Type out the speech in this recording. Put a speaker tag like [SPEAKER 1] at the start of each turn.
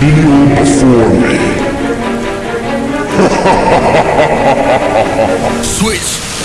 [SPEAKER 1] Kneel before me.
[SPEAKER 2] Switch.